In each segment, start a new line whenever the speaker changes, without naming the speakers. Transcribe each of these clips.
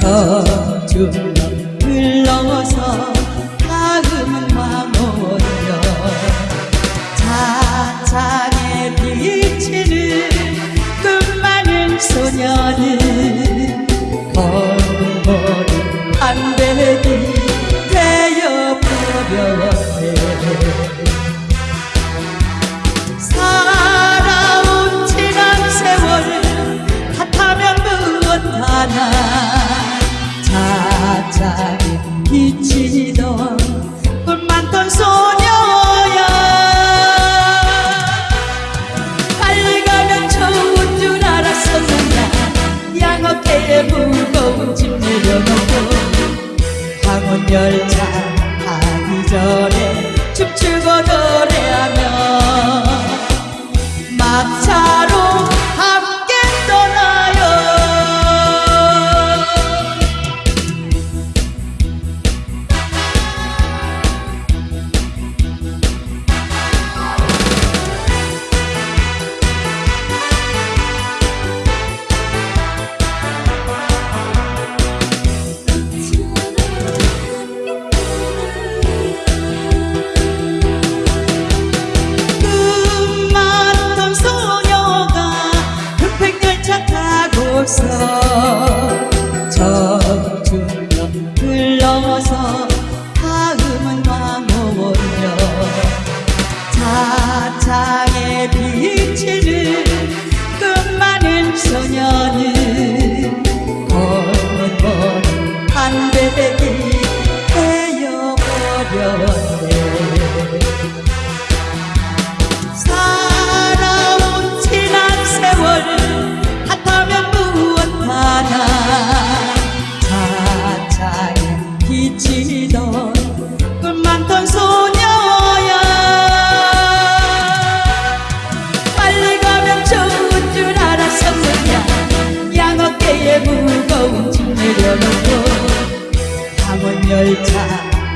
정주는 흘러서 다음은 왕오여 차창에 비치는 그 많은 소녀는 검은 안배 열차 타고서 청춘여 흘러서 다음은 왕오여. 차창에 비치는 그 많은 소녀는 꿈 많던 소녀야 빨리 가면 좋은 줄 알았었느냐 양어깨에 무거운 짐 내려놓고 황혼열차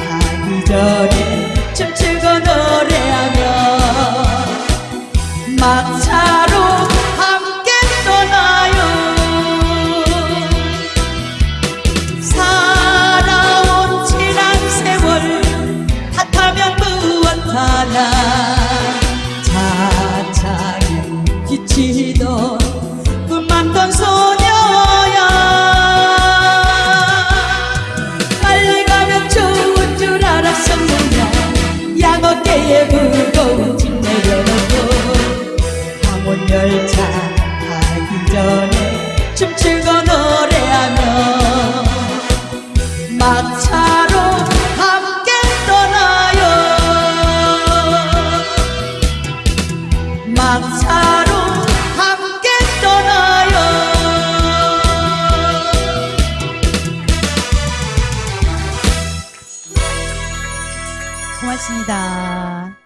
가기 전에 춤추고 노래하며 막차로 막차로 함께 떠나요 고맙습니다.